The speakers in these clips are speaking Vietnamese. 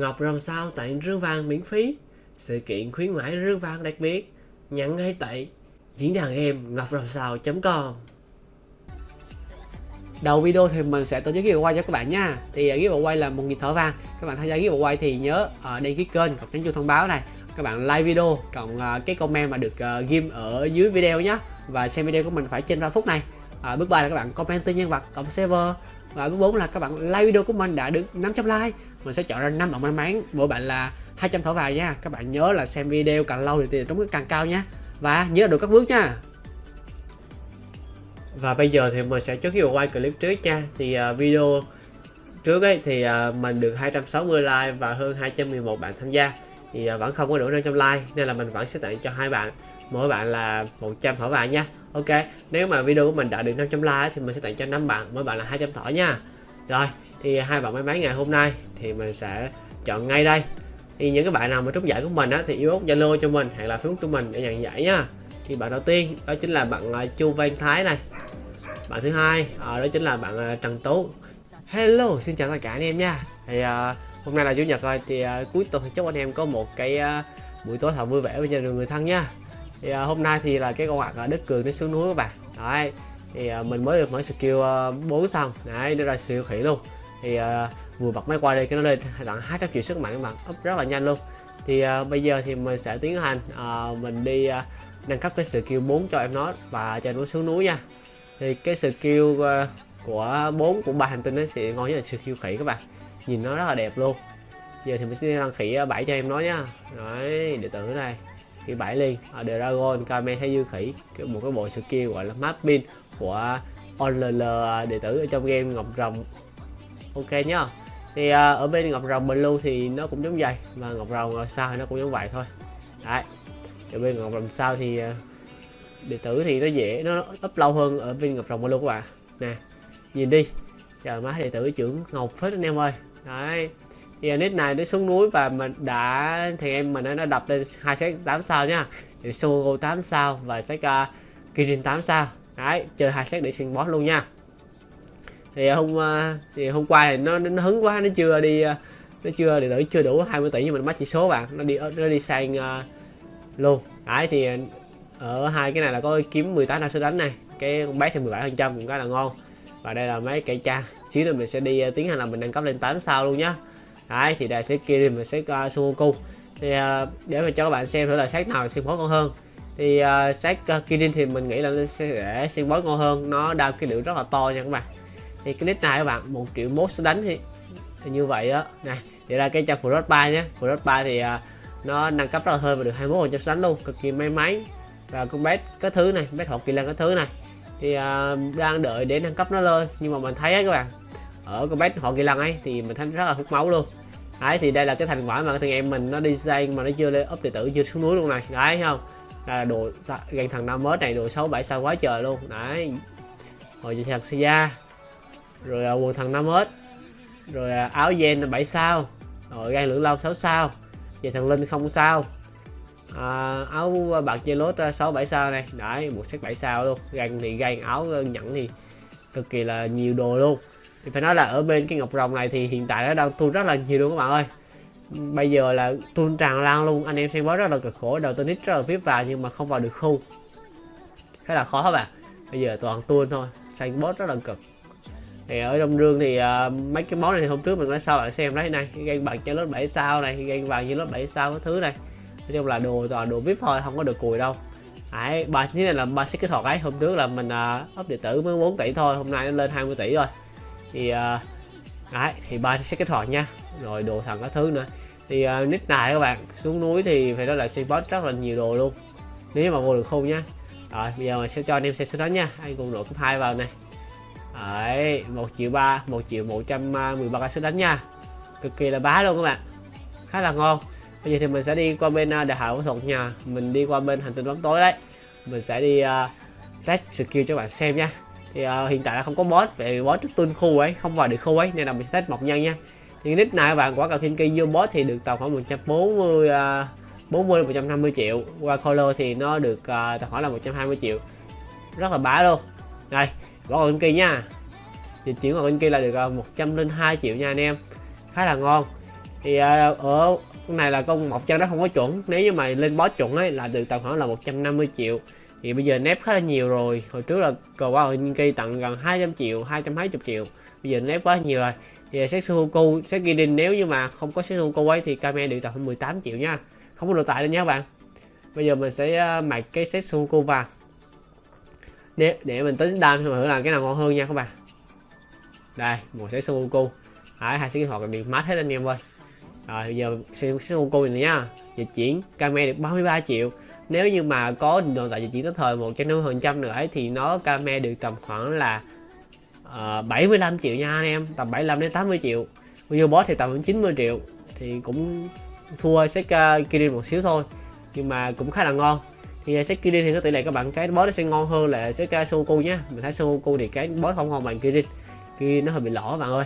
Ngọc rồng sao tặng rương vàng miễn phí? Sự kiện khuyến mãi rương vàng đặc biệt. Nhận ngay tại diễn đàn game ngọc rồng sao.com Đầu video thì mình sẽ tổ chức giveaway cho các bạn nha. Thì à, giveaway là một nghìn thở vàng Các bạn tham gia giveaway thì nhớ ở đăng ký kênh, cộng nhấn chuông thông báo này. Các bạn like video, cộng à, cái comment mà được ghim ở dưới video nhé Và xem video của mình phải trên 3 phút này. À, Bước 3 là các bạn comment tên nhân vật, cộng server. Và bước 4 là các bạn like video của mình đã được 500 like. Mình sẽ chọn ra 5 bạn may mắn. Mỗi bạn là 200 thỏi vàng nha. Các bạn nhớ là xem video càng lâu thì tiền trúng càng cao nha. Và nhớ được các bước nha. Và bây giờ thì mình sẽ chốt cái quay clip trước nha. Thì uh, video trước ấy thì uh, mình được 260 like và hơn 211 bạn tham gia. Thì uh, vẫn không có đủ 500 like nên là mình vẫn sẽ tặng cho hai bạn. Mỗi bạn là 100 thỏi vàng nha. Ok nếu mà video của mình đạt được 500 like thì mình sẽ tặng cho 5 bạn mỗi bạn là 200 thỏi nha. Rồi thì hai bạn may mắn ngày hôm nay thì mình sẽ chọn ngay đây. Thì những cái bạn nào mà trúng giải của mình á thì inbox zalo cho mình hoặc là facebook của mình để nhận giải nha. Thì bạn đầu tiên đó chính là bạn à, chu văn thái này. Bạn thứ hai à, đó chính là bạn à, Trần Tú. Hello xin chào tất cả anh em nha. Thì à, hôm nay là chủ nhật rồi thì à, cuối tuần chúc anh em có một cái à, buổi tối thật vui vẻ với gia đình người thân nha thì à, hôm nay thì là cái con hoạt à, đất cường nó xuống núi các bạn. Đấy thì à, mình mới được mở skill à, 4 xong. Đấy nó ra siêu khỉ luôn. Thì à, vừa bật máy qua đây cái nó lên tặng 200 triệu sức mạnh các bạn up rất là nhanh luôn. Thì à, bây giờ thì mình sẽ tiến hành à, mình đi à, nâng cấp cái skill 4 cho em nó và cho nó xuống núi nha. Thì cái skill ờ, của bốn của ba hành tinh ấy sẽ ngon nhất là skill khỉ các bạn. Nhìn nó rất là đẹp luôn. Giờ thì mình sẽ đăng khỉ à, 7 cho em nó nhá đấy đệ tử này thì 7 liền. Ở Dragon Kame hay dư khỉ một cái bộ skill gọi là mapping của OLL ờ, đệ tử ở trong game Ngọc Rồng. Ok nhá. Thì uh, ở bên Ngọc Rồng Blue thì nó cũng giống vậy và Ngọc Rồng sao thì nó cũng giống vậy thôi. Đấy. Ở bên Ngọc Rồng sao thì uh, đệ tử thì nó dễ nó up lâu hơn ở bên ngọc rồng Blue các bạn. Nè nhìn đi. Chờ má đệ tử trưởng ngọc phết anh em ơi. Đấy thì nick này nó xuống núi và mình đã thì em mình nó đập lên hai set 8 sao nha thì Sogo 8 sao và set uh, Kirin 8 sao. Đấy chơi hai set để xuyên boss luôn nha. Thì hôm uh, thì hôm qua thì nó nó hứng quá nó chưa đi uh, nó chưa đệ tử chưa đủ 20 tỷ nhưng mình mất chỉ số bạn. Nó đi nó đi sang uh, luôn. Đấy thì ở hai cái này là có kiếm 18 năm số đánh này. Cái con bé thì 17 phần trăm cũng khá là ngon. Và đây là mấy cái trang xíu nữa mình sẽ đi uh, tiến hành là mình nâng cấp lên 8 sao luôn nhá đấy thì đây sẽ kia mình sẽ uh, ờ, Sugoku thì uh, để mà cho các bạn xem thử là sát nào xuyên bó ngon hơn. Thì uh, sát uh, Kirin thì mình nghĩ là nó sẽ để xem bó ngon hơn. Nó đao cái lượng rất là to nha các bạn. Thì cái nick này các bạn một triệu mốt sẽ đánh thì, thì như vậy đó này thì là cái trang Frost 3 nhé. Frost 3 thì uh, nó nâng cấp rất là hơn và được 21 trăm đánh luôn. Cực kỳ may mắn. Và con bé cái thứ này bé hộp kỳ lân cái thứ này. Thì uh, đang đợi để nâng cấp nó lên. Nhưng mà mình thấy ấy các bạn ở con bé họ kỳ lân ấy thì mình thấy rất là hút máu luôn đấy thì đây là cái thành quả mà thằng em mình nó đi xây mà nó chưa lên up điện tử chưa xuống núi luôn này. Đấy thấy không? Là đồ gần thằng năm mới này đồ sáu bảy sao quá trời luôn. Đấy. Rồi thằng Sia rồi là quần thằng năm mét rồi à, áo gen 7 sao? Rồi gan lưỡng long 6 sao? Về thằng linh không sao. À, áo à, bạc chơi lốt à, sáu bảy sao này đấy một set 7 sao luôn. Gan thì gan áo à, nhẫn thì cực kỳ là nhiều đồ luôn thì phải nói là ở bên cái ngọc rồng này thì hiện tại nó đang tuôn rất là nhiều luôn các bạn ơi. Bây giờ là tuôn tràn lan luôn anh em xem bó rất là cực khổ đầu tên nít rất là vip vào nhưng mà không vào được khu khá là khó các bạn. Bây giờ toàn tuôn thôi xanh boss rất là cực. Thì ở trong rương thì uh, mấy cái món này thì hôm trước mình nói sao bạn xem đấy này gan bạc cho lớp 7 sao này gan vàng như lớp 7 sao cái thứ này. Nói chung là đồ toàn đồ vip thôi không có được cùi đâu. Đấy, ba như này là ba xích kỹ thuật ấy hôm trước là mình uh, up điện tử mới 4 tỷ thôi hôm nay nó lên 20 tỷ rồi thì uh, đấy thì ba sẽ kích hoạt nha. Rồi đồ thằng các thứ nữa. Thì uh, nick này các bạn xuống núi thì phải nói là xây boss rất là nhiều đồ luôn. Nếu mà vô được không nhá rồi bây giờ mình sẽ cho anh em xem số đó nha. Anh cùng đội cấp hai vào này. Đấy một triệu ba một triệu một trăm à, mười ba cái số đánh nha. Cực kỳ là bá luôn các bạn. Khá là ngon. Bây giờ thì mình sẽ đi qua bên đại học võ thuật nha. Mình đi qua bên hành tinh bóng tối đấy. Mình sẽ đi uh, test skill cho bạn xem nha thì uh, hiện tại là không có boss về boss tuân khu ấy không vào được khu ấy nên là mình sẽ test mộc nhân nha. Thì nick này bạn quả cầu thiên kỳ vô boss thì được tầm khoảng 140 uh, 40 150 triệu. Qua color thì nó được uh, tầm khoảng là 120 triệu. Rất là bá luôn. Đây quả cầu thiên kỳ nha. Thì chuyển vào cầu thiên là được ờ, uh, 102 triệu nha anh em. Khá là ngon. Thì uh, ở này là con mộc chân nó không có chuẩn. Nếu như mà lên boss chuẩn ấy là được tầm khoảng là 150 triệu thì bây giờ nép khá là nhiều rồi. Hồi trước là cầu qua hội kỳ tặng gần 200 triệu 220 triệu. Bây giờ nép quá nhiều rồi. Thì Setsuhoku Sekidin nếu như mà không có Setsuhoku ấy thì Kame được tầm 18 triệu nha. Không có đồ tải đâu nha các bạn. Bây giờ mình sẽ ờ, mặc cái Setsuhoku vàng để, để mình tính đam thử là cái nào ngon hơn nha các bạn. Đây một Setsuhoku Đấy, hai cái hoạt bị mát hết anh em ơi. Rồi bây giờ Setsuhoku này nha. Dịch chuyển Kame được 33 triệu nếu như mà có đồ tại chỉ chuyển tới thời một trăm năm phần trăm nữa ấy, thì nó Kame được tầm khoảng là ờ, uh, 75 triệu nha anh em tầm 75 đến 80 triệu. Video boss thì tầm 90 triệu thì cũng thua Seka Kirin một xíu thôi nhưng mà cũng khá là ngon. Thì Seka Kirin thì có tỷ lệ các bạn cái boss nó sẽ ngon hơn là Seka Suku nhé mình thấy Suku thì cái boss không ngon bằng Kirin. Kirin nó hơi bị lỏ bạn ơi.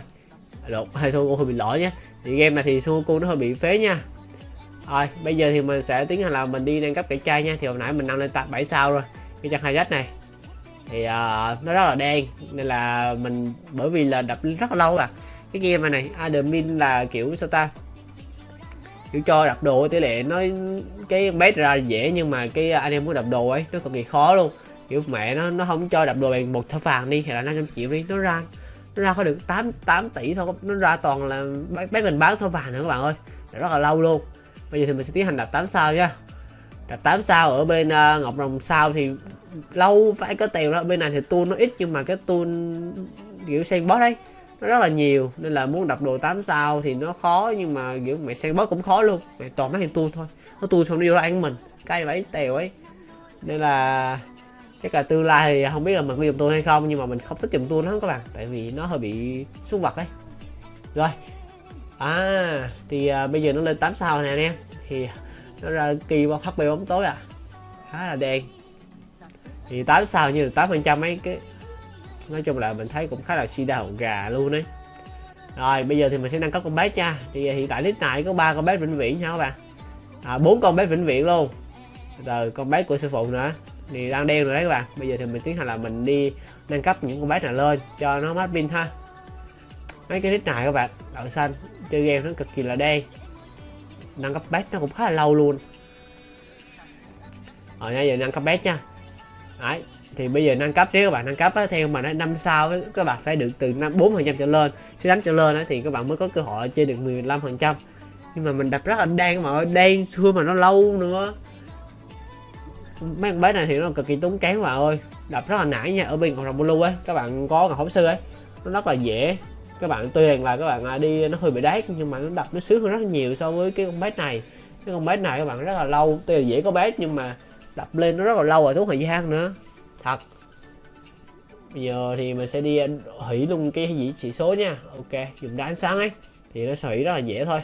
Lột hay Suku hơi bị lỏ nhé thì game này thì Suku nó hơi bị phế nha rồi bây giờ thì mình sẽ tiến hành là mình đi nâng cấp cái chai nha. Thì hồi nãy mình nâng lên tạp 7 sao rồi cái chân hai này. Thì uh, nó rất là đen nên là mình bởi vì là đập rất là lâu à. Cái game này admin là kiểu sao ta? Kiểu cho đập đồ tỷ lệ nó cái bét ra dễ nhưng mà cái anh em muốn đập đồ ấy nó cực kỳ khó luôn. Kiểu mẹ nó nó không cho đập đồ bằng một thỏi vàng đi hay là 500 triệu đi nó ra nó ra có được 8 8 tỷ thôi nó ra toàn là bác mình bán thỏi vàng nữa các bạn ơi. Rất là lâu luôn bây giờ thì mình sẽ tiến hành đặt 8 sao nha. Đặt 8 sao ở bên uh, ngọc rồng sao thì lâu phải có tiền đó. Bên này thì tool nó ít nhưng mà cái tool kiểu sen boss đấy nó rất là nhiều. Nên là muốn đập đồ 8 sao thì nó khó nhưng mà kiểu mẹ sen boss cũng khó luôn. Mẹ toàn mấy thằng tool thôi. Nó tool xong nó vô ăn mình cay bẫy tèo ấy. Nên là chắc là tương lai thì không biết là mình có dùng tool hay không nhưng mà mình không thích dùng tool lắm các bạn. Tại vì nó hơi bị xuống vật ấy. Rồi à thì à, bây giờ nó lên 8 sao nè anh em. Thì nó ra kỳ qua phát bóng tối à. Khá là đen. Thì 8 sao như là 8 phần trăm mấy cái nói chung là mình thấy cũng khá là si đầu gà luôn đấy rồi bây giờ thì mình sẽ nâng cấp con bé nha. Thì à, hiện tại list này có ba con bé vĩnh viễn nha các bạn. À bốn con bé vĩnh viễn luôn. Rồi con bé của sư phụ nữa. Thì đang đen rồi đấy các bạn. Bây giờ thì mình tiến hành là mình đi nâng cấp những con bé này lên cho nó mát pin ha. Mấy cái list này các bạn đậu xanh chơi game nó cực kỳ là đen nâng cấp bét nó cũng khá là lâu luôn. Ờ, Rồi bây giờ nâng cấp bét nha. Đấy, thì bây giờ nâng cấp nếu các bạn nâng cấp á, theo mà nó năm sao các bạn phải được từ năm bốn phần trăm trở lên sẽ đánh trở lên á, thì các bạn mới có cơ hội chơi được 15 phần trăm. Nhưng mà mình đập rất là đen mà ơi đen xưa mà nó lâu nữa. Mấy con bé này thì nó cực kỳ tốn kém mà ơi. Đập rất là nãy nha ở bên cộng đồng blue ấy các bạn có ngọc hổng sư ấy nó rất là dễ các bạn tuy rằng là các bạn à, đi nó hơi bị đát, nhưng mà nó đập nó sướng hơn rất nhiều so với cái con bé này. Cái con bé này các bạn rất là lâu, tuy là dễ có bé nhưng mà đập lên nó rất là lâu rồi, tốn thời gian nữa. Thật. Bây giờ thì mình sẽ đi à, hủy luôn cái gì chỉ số nha. Ok, dùng đá ánh sáng ấy, thì nó sẽ hủy rất là dễ thôi.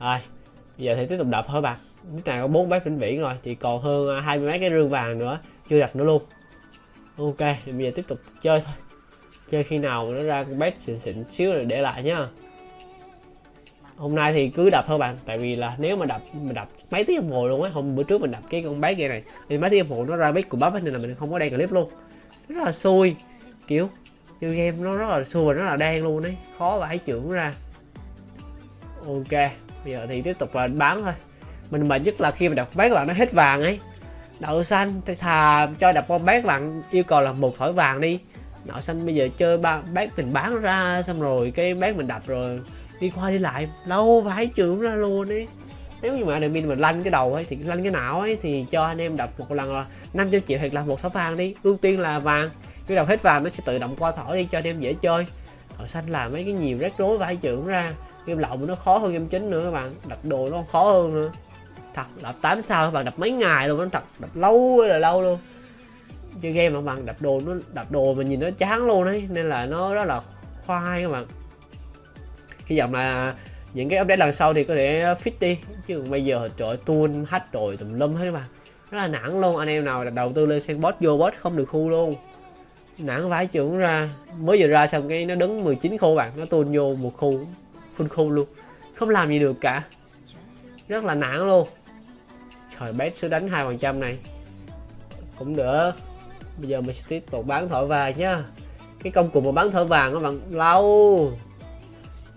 Rồi, bây giờ thì tiếp tục đập thôi bạn. Cái này có bốn bát vĩnh viễn rồi, thì còn hơn à, hai mươi mấy cái rương vàng nữa, chưa đập nữa luôn. Ok, thì bây giờ tiếp tục chơi thôi chơi khi nào nó ra con bét xịn xịn xíu rồi để lại nhá. Hôm nay thì cứ đập thôi bạn, tại vì là nếu mà đập mình đập mấy tiếng đồng hồ luôn á, hôm bữa trước mình đập cái con bé kia này, thì mấy tiếng đồng hồ nó ra bét của bắp nên là mình không có đăng clip luôn. Rất là xui, kiểu chơi game nó rất là xui và rất là đen luôn đấy khó phải trưởng ra. Ok, bây giờ thì tiếp tục là bán thôi. Mình mệt nhất là khi mà đập bát các bạn, nó hết vàng ấy. Đậu xanh, thì thà cho đập con bát bạn, yêu cầu là một thỏi vàng đi đậu xanh bây giờ chơi ba, bác mình bán ra, xong rồi cái bác mình đập rồi, đi qua đi lại, lâu vài trường ra luôn ấy. Nếu như mà admin mình lanh cái đầu ấy, thì lanh cái não ấy, thì cho anh em đập một lần là 500 triệu hoặc là một sáu vàng đi, ưu tiên là vàng. Cái đầu hết vàng nó sẽ tự động qua thỏi đi cho anh em dễ chơi. Thỏi xanh là mấy cái nhiều rắc rối vài trưởng ra game lậu nó khó hơn game chính nữa các bạn, đập đồ nó khó hơn nữa. Thật, đập 8 sao các bạn, đập mấy ngày luôn nó thật, đập lâu là lâu luôn chơi game mà bằng đập đồ nó đập đồ mà nhìn nó chán luôn đấy nên là nó rất là khoai các bạn. Hy vọng là những cái update lần sau thì có thể fit đi. Chứ bây giờ trời tuôn hết rồi tùm lum hết các bạn. Rất là nản luôn. Anh em nào đầu tư lên sandbox vô bot không được khu luôn. Nản vãi trưởng ra. Mới vừa ra xong cái nó đứng 19 khu bạn. Nó tuôn vô một khu, full khu luôn. Không làm gì được cả. Rất là nản luôn. Trời bét số đánh hai phần trăm này. Cũng được bây giờ mình sẽ tiếp tục bán thỏi vàng nhá cái công cụ mà bán thỏi vàng các bạn lâu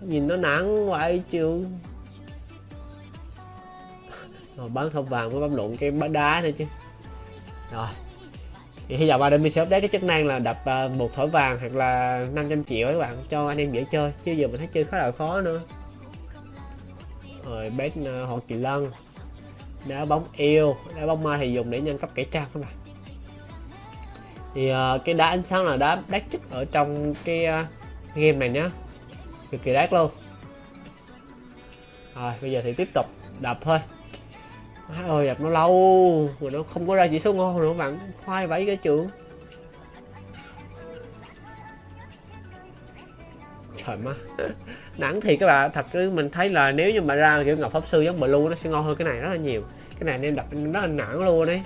nhìn nó nặng vậy chịu, rồi bán thỏi vàng mới bấm lộn cái bán đá nữa chứ. Rồi thì hy vọng mình sẽ update cái chức năng là đập à, một thỏi vàng hoặc là 500 triệu các bạn cho anh em dễ chơi. Chứ giờ mình thấy chơi khá là khó nữa. Rồi bét à, uh, họ kỳ lân. Đá bóng yêu đá bóng ma thì dùng để nhân cấp kẻ trang các bạn thì uh, cái đá ánh sáng là đá đắt nhất ở trong cái uh, game này nhá. Cực kỳ đắt luôn. Rồi bây giờ thì tiếp tục đập thôi. Má ơi đập nó lâu mà nó không có ra chỉ số ngon nữa bạn khoai vẫy cái trường. Trời má. Nắng thì các bạn thật cứ mình thấy là nếu như mà ra kiểu ngọc pháp sư giống blue nó sẽ ngon hơn cái này rất là nhiều. Cái này nên đập rất là nản luôn đấy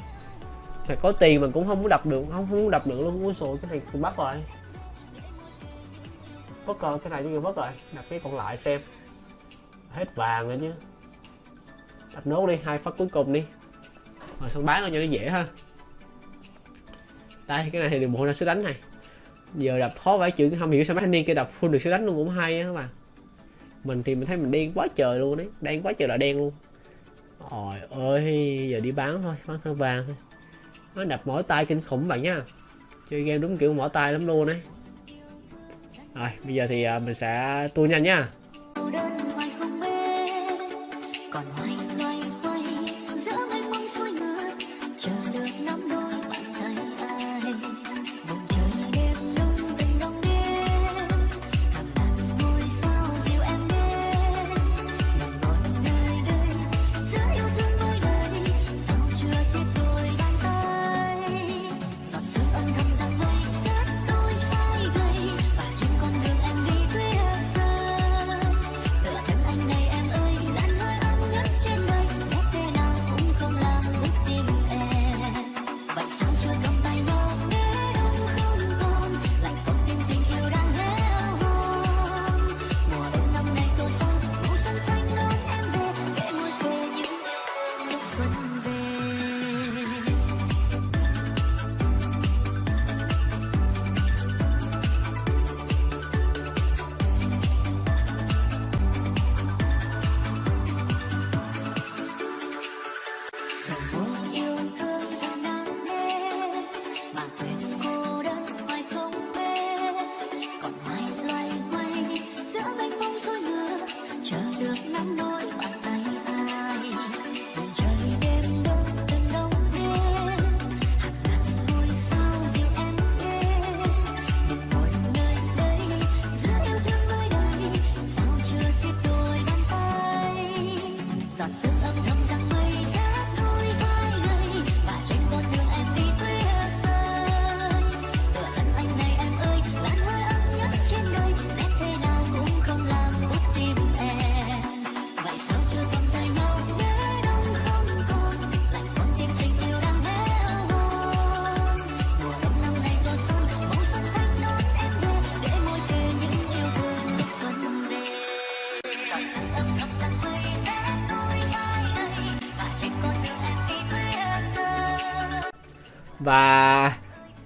phải có tiền mà cũng không muốn đập được, không không muốn đập được luôn ui rồi cái này cũng bắt rồi. Có còn cái này chứ mất rồi. Đập cái còn lại xem. Hết vàng rồi chứ. Đập nốt đi, hai phát cuối cùng đi. Rồi xong bán cho nó dễ ha. Đây, cái này thì được một ra sức đánh này. Giờ đập khó vài chữ không hiểu sao mấy thanh niên kia đập full được sức đánh luôn cũng hay á các bạn. Mình thì mình thấy mình đen quá trời luôn đấy đen quá trời là đen luôn. Trời ơi, giờ đi bán thôi, bán thơ vàng thôi nó đập mỏi tay kinh khủng bạn nha chơi game đúng kiểu mỏi tay lắm luôn đấy rồi, bây giờ thì à, mình sẽ tua nhanh nha. Và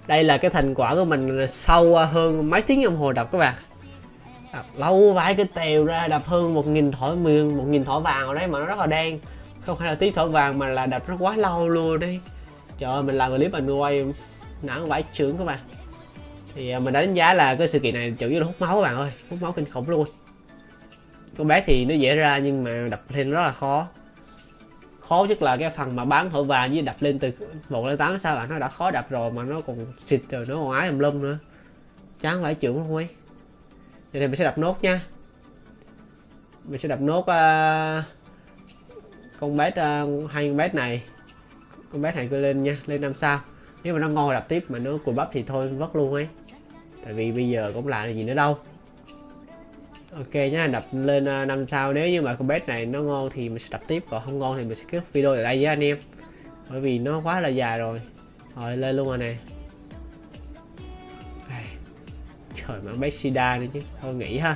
đây là cái thành quả của mình sau hơn mấy tiếng đồng hồ đập các bạn. Đập lâu vãi cái tèo ra đập hơn một nghìn thỏi miền, một nghìn thỏi vàng ở đấy, mà nó rất là đen. Không phải là tí thỏi vàng mà là đập nó quá lâu luôn đi trời ơi, mình làm clip mình quay nản vãi trưởng các bạn. Thì à, mình đánh giá là cái sự kiện này chủ yếu là hút máu các bạn ơi, hút máu kinh khủng luôn. Con bé thì nó dễ ra nhưng mà đập lên rất là khó khó nhất là cái phần mà bán thổi vàng với đập lên từ một lên tám sao bạn nó đã khó đập rồi mà nó còn xịt rồi nó còn ái tùm lum nữa. Chán phải chịu không ấy vậy thì mình sẽ đập nốt nha. Mình sẽ đập nốt uh, con bé uh, ờ, hai con bé này. Con bé này cứ lên nha lên năm sao. Nếu mà nó ngon đập tiếp mà nó cùi bắp thì thôi vất luôn ấy. Tại vì bây giờ cũng làm gì nữa đâu ok nhá, đập lên à, 5 sao. Nếu như mà con bet này nó ngon thì mình sẽ đập tiếp, còn không ngon thì mình sẽ kết video ở đây với anh em. Bởi vì nó quá là dài rồi. Rồi, lên luôn rồi nè trời, mà bet sida nữa chứ. Thôi nghỉ ha.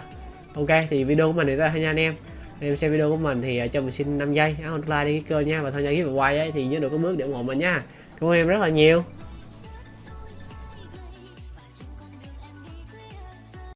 Ok, thì video của mình thì tới đây nha anh em. Anh em xem video của mình thì à, cho mình xin 5 giây. Ấn like đi cái kênh nha, và tham gia cái quay ấy, thì nhớ được có bước để ủng hộ mình nha. Cảm ơn em rất là nhiều.